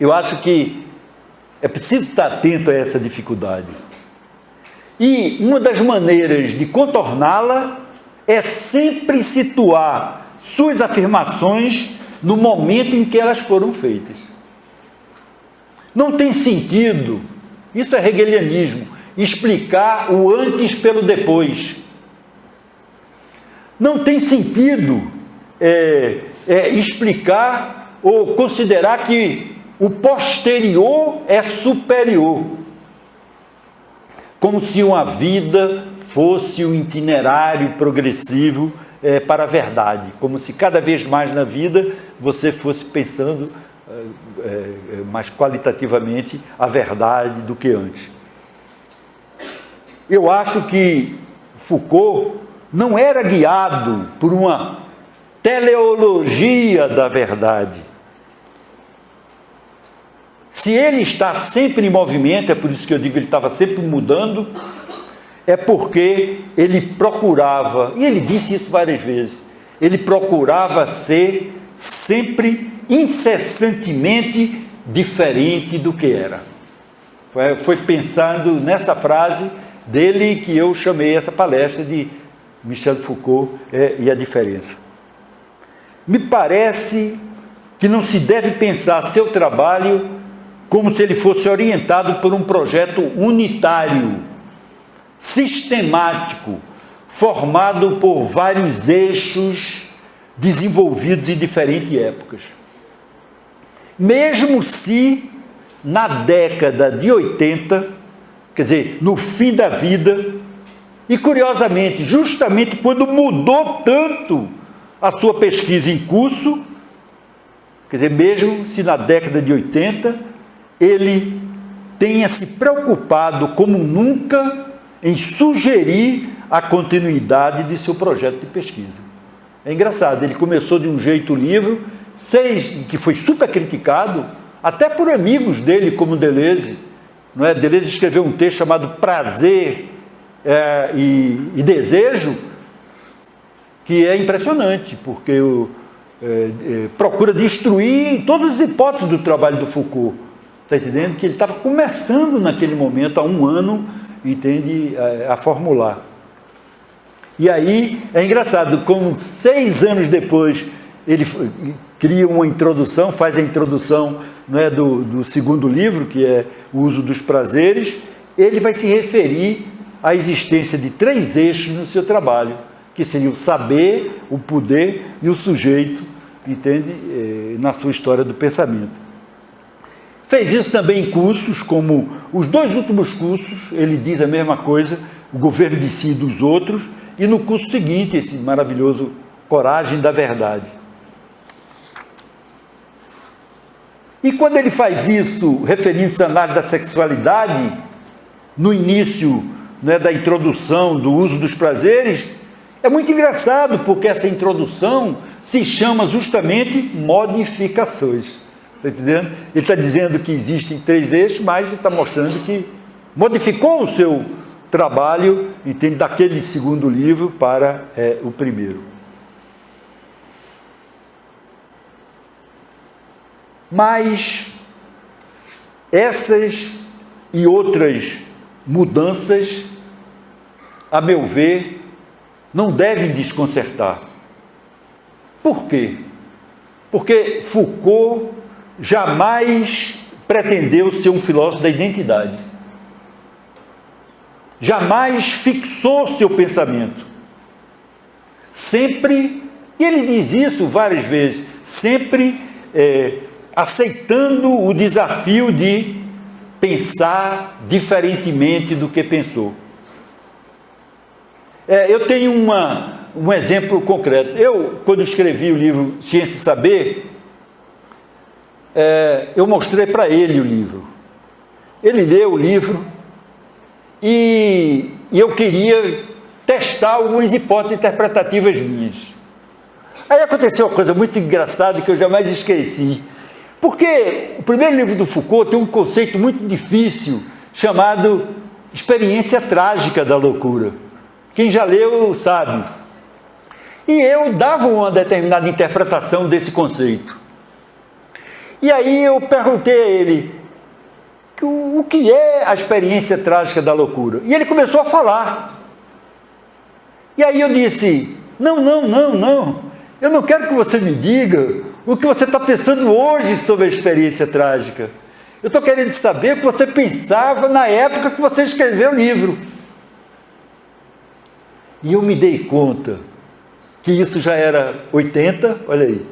eu acho que é preciso estar atento a essa dificuldade. E uma das maneiras de contorná-la é sempre situar suas afirmações no momento em que elas foram feitas. Não tem sentido, isso é hegelianismo, explicar o antes pelo depois. Não tem sentido é, é, explicar ou considerar que o posterior é superior. Como se uma vida fosse um itinerário progressivo é, para a verdade, como se cada vez mais na vida você fosse pensando é, mais qualitativamente a verdade do que antes. Eu acho que Foucault não era guiado por uma teleologia da verdade, se ele está sempre em movimento, é por isso que eu digo que ele estava sempre mudando, é porque ele procurava, e ele disse isso várias vezes, ele procurava ser sempre incessantemente diferente do que era. Foi, foi pensando nessa frase dele que eu chamei essa palestra de Michel Foucault é, e a diferença. Me parece que não se deve pensar seu trabalho como se ele fosse orientado por um projeto unitário, sistemático, formado por vários eixos desenvolvidos em diferentes épocas. Mesmo se na década de 80, quer dizer, no fim da vida, e curiosamente, justamente quando mudou tanto a sua pesquisa em curso, quer dizer, mesmo se na década de 80, ele tenha se preocupado como nunca em sugerir a continuidade de seu projeto de pesquisa. É engraçado, ele começou de um jeito o livro, seis, que foi super criticado, até por amigos dele, como Deleuze. Não é? Deleuze escreveu um texto chamado Prazer é, e, e, Desejo, que é impressionante, porque o, é, é, procura destruir todas as hipóteses do trabalho do Foucault. Está entendendo? Que ele estava começando naquele momento, há um ano, entende, a, a, formular. E aí, é engraçado, como seis anos depois, ele cria uma introdução, faz a introdução é, do, do segundo livro, que é o uso dos prazeres, ele vai se referir à existência de três eixos no seu trabalho, que seriam o saber, o poder e o sujeito, entende, eh, na sua história do pensamento. Fez isso também em cursos, como os dois últimos cursos, ele diz a mesma coisa, o governo de si e dos outros, e no curso seguinte, esse maravilhoso Coragem da Verdade. E quando ele faz isso, referindo-se à análise da sexualidade, no início né, da introdução do uso dos prazeres, é muito engraçado, porque essa introdução se chama justamente modificações. Está entendendo? Ele está dizendo que existem três eixos, mas ele está mostrando que modificou o seu trabalho, entende, daquele segundo livro para é, o primeiro. Mas essas e outras mudanças, a meu ver, não devem desconcertar. Por quê? Porque Foucault jamais pretendeu ser um filósofo da identidade. Jamais fixou seu pensamento. Sempre, e ele diz isso várias vezes, sempre é, aceitando o desafio de pensar diferentemente do que pensou. É, eu tenho uma, um exemplo concreto. Eu, quando escrevi o livro Ciência e Saber, é, eu mostrei para ele o livro. Ele leu o livro e, e eu queria testar algumas hipóteses interpretativas minhas. Aí aconteceu uma coisa muito engraçada que eu jamais esqueci. Porque o primeiro livro do Foucault tem um conceito muito difícil chamado experiência trágica da loucura. Quem já leu sabe. E eu dava uma determinada interpretação desse conceito. E aí eu perguntei a ele, o que é a experiência trágica da loucura? E ele começou a falar. E aí eu disse, não, não, não, não, eu não quero que você me diga o que você está pensando hoje sobre a experiência trágica. Eu estou querendo saber o que você pensava na época que você escreveu o livro. E eu me dei conta que isso já era 80, olha aí,